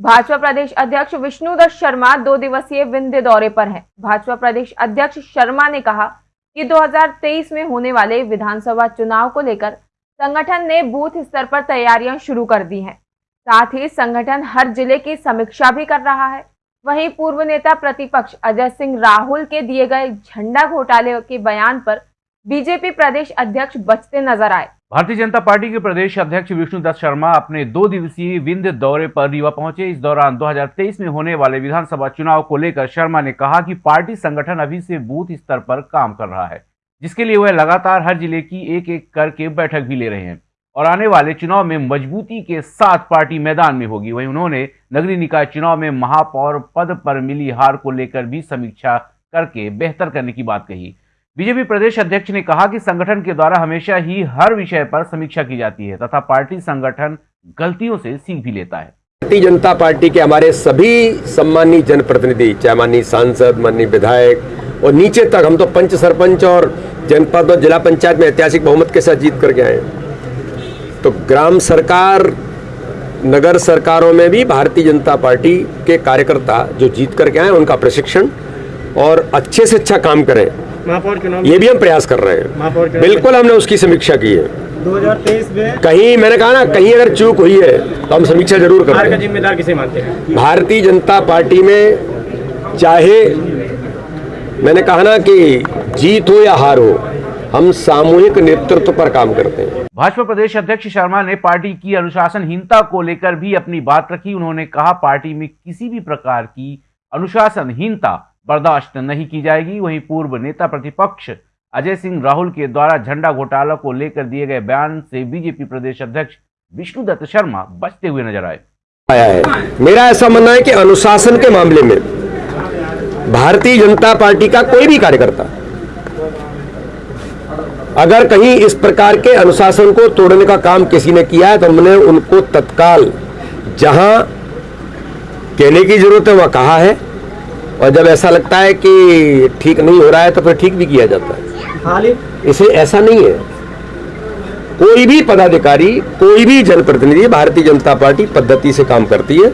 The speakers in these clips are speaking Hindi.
भाजपा प्रदेश अध्यक्ष विष्णुदत्त शर्मा दो दिवसीय विंध्य दौरे पर हैं। भाजपा प्रदेश अध्यक्ष शर्मा ने कहा कि 2023 में होने वाले विधानसभा चुनाव को लेकर संगठन ने बूथ स्तर पर तैयारियाँ शुरू कर दी हैं। साथ ही संगठन हर ज़िले की समीक्षा भी कर रहा है वहीं पूर्व नेता प्रतिपक्ष अजय सिंह राहुल के दिए गए झंडा घोटाले के बयान पर बीजेपी प्रदेश अध्यक्ष बचते नज़र आए भारतीय जनता पार्टी के प्रदेश अध्यक्ष विष्णुदत्त शर्मा अपने दो दिवसीय विंध्य दौरे पर रीवा पहुँचे। इस दौरान 2023 में होने वाले विधानसभा चुनाव को लेकर शर्मा ने कहा कि पार्टी संगठन अभी से बूथ स्तर पर काम कर रहा है। जिसके लिए वह लगातार हर ज़िले की एक एक करके बैठक भी ले रहे हैं और आने वाले चुनाव में मजबूती के साथ पार्टी मैदान में होगी। वहीं उन्होंने नगरीय निकाय चुनाव में महापौर पद पर मिली हार को लेकर भी समीक्षा करके बेहतर करने की बात कही। बीजेपी प्रदेश अध्यक्ष ने कहा कि संगठन के द्वारा हमेशा ही हर विषय पर समीक्षा की जाती है तथा पार्टी संगठन गलतियों से सीख भी लेता है। भारतीय जनता पार्टी के हमारे सभी सम्मानी जनप्रतिनिधि चाहे माननीय सांसद, माननीय विधायक और नीचे तक हम तो पंच सरपंच और जनपद और जिला पंचायत में ऐतिहासिक बहुमत के साथ जीत करके आए तो ग्राम सरकार, नगर सरकारों में भी भारतीय जनता पार्टी के कार्यकर्ता जो जीत करके आए उनका प्रशिक्षण और अच्छे से अच्छा काम करें। महापौर चुनाव ये भी हम प्रयास कर रहे हैं। बिल्कुल हमने उसकी समीक्षा की है। 2023 में कहीं मैंने कहा ना कहीं अगर चूक हुई है तो हम समीक्षा ज़रूर हार का जिम्मेदार किसे मानते हैं? भारतीय जनता पार्टी में चाहे मैंने कहा ना कि जीत हो या हार हो हम सामूहिक नेतृत्व पर काम करते हैं। भाजपा प्रदेश अध्यक्ष शर्मा ने पार्टी की अनुशासनहीनता को लेकर भी अपनी बात रखी। उन्होंने कहा पार्टी में किसी भी प्रकार की अनुशासनहीनता बर्दाश्त नहीं की जाएगी। वहीं पूर्व नेता प्रतिपक्ष अजय सिंह राहुल के द्वारा झंडा घोटाला को लेकर दिए गए बयान से बीजेपी प्रदेश अध्यक्ष विष्णुदत्त शर्मा बचते हुए नज़र आए। आया है। मेरा ऐसा मानना है कि अनुशासन के मामले में भारतीय जनता पार्टी का कोई भी कार्यकर्ता अगर कहीं इस प्रकार के अनुशासन को तोड़ने का काम किसी ने किया है तो हमने उनको तत्काल जहाँ कहने की ज़रूरत है, वहाँ कहा है। और जब ऐसा लगता है कि ठीक नहीं हो रहा है तो फिर ठीक भी किया जाता है। इसे ऐसा नहीं है। कोई भी पदाधिकारी कोई भी जनप्रतिनिधि भारतीय जनता पार्टी पद्धति से काम करती है।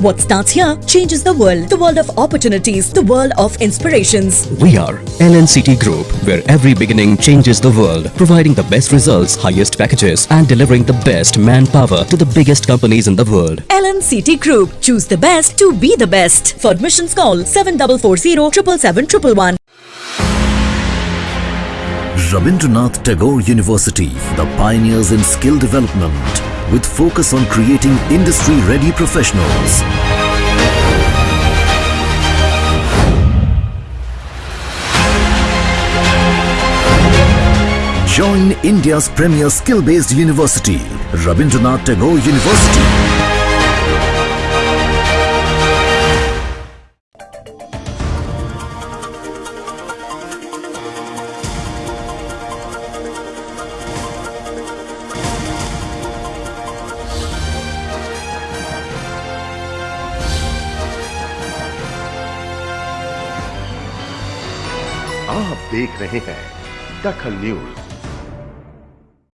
What starts here changes the world. The world of opportunities, the world of inspirations. We are LNCT Group, where every beginning changes the world, providing the best results, highest packages, and delivering the best manpower to the biggest companies in the world. LNCT Group. Choose the best to be the best. For admissions call 7440 777 Rabindranath Tagore University, the pioneers in skill development, with focus on creating industry-ready professionals. Join India's premier skill-based university, Rabindranath Tagore University. आप देख रहे हैं दखल न्यूज़।